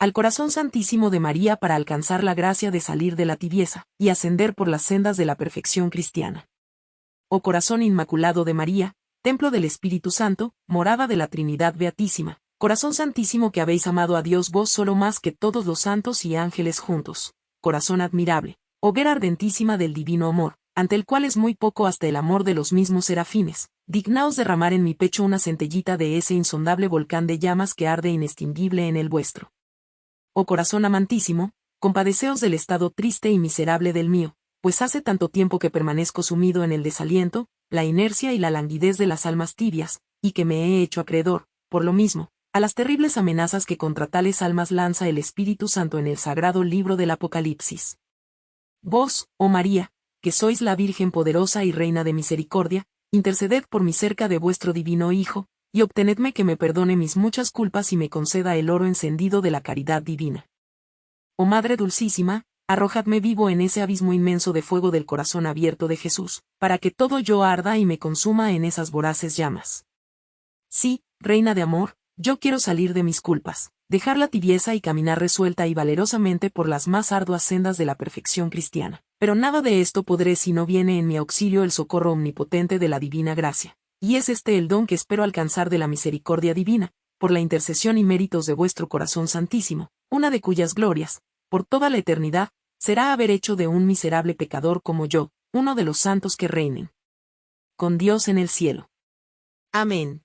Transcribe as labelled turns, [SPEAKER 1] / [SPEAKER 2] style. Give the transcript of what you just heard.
[SPEAKER 1] al corazón santísimo de María para alcanzar la gracia de salir de la tibieza, y ascender por las sendas de la perfección cristiana. Oh corazón inmaculado de María, templo del Espíritu Santo, morada de la Trinidad Beatísima, corazón santísimo que habéis amado a Dios vos solo más que todos los santos y ángeles juntos, corazón admirable, hoguera ardentísima del divino amor, ante el cual es muy poco hasta el amor de los mismos serafines, dignaos derramar en mi pecho una centellita de ese insondable volcán de llamas que arde inextinguible en el vuestro. Oh corazón amantísimo, compadeceos del estado triste y miserable del mío, pues hace tanto tiempo que permanezco sumido en el desaliento, la inercia y la languidez de las almas tibias, y que me he hecho acreedor, por lo mismo, a las terribles amenazas que contra tales almas lanza el Espíritu Santo en el sagrado libro del Apocalipsis. Vos, oh María, que sois la Virgen poderosa y Reina de misericordia, interceded por mi cerca de vuestro divino Hijo, y obtenedme que me perdone mis muchas culpas y me conceda el oro encendido de la caridad divina. Oh Madre Dulcísima, arrojadme vivo en ese abismo inmenso de fuego del corazón abierto de Jesús, para que todo yo arda y me consuma en esas voraces llamas. Sí, Reina de Amor, yo quiero salir de mis culpas, dejar la tibieza y caminar resuelta y valerosamente por las más arduas sendas de la perfección cristiana. Pero nada de esto podré si no viene en mi auxilio el socorro omnipotente de la divina gracia. Y es este el don que espero alcanzar de la misericordia divina, por la intercesión y méritos de vuestro corazón santísimo, una de cuyas glorias, por toda la eternidad, será haber hecho de un miserable pecador como yo, uno de los santos que reinen. Con Dios en el cielo. Amén.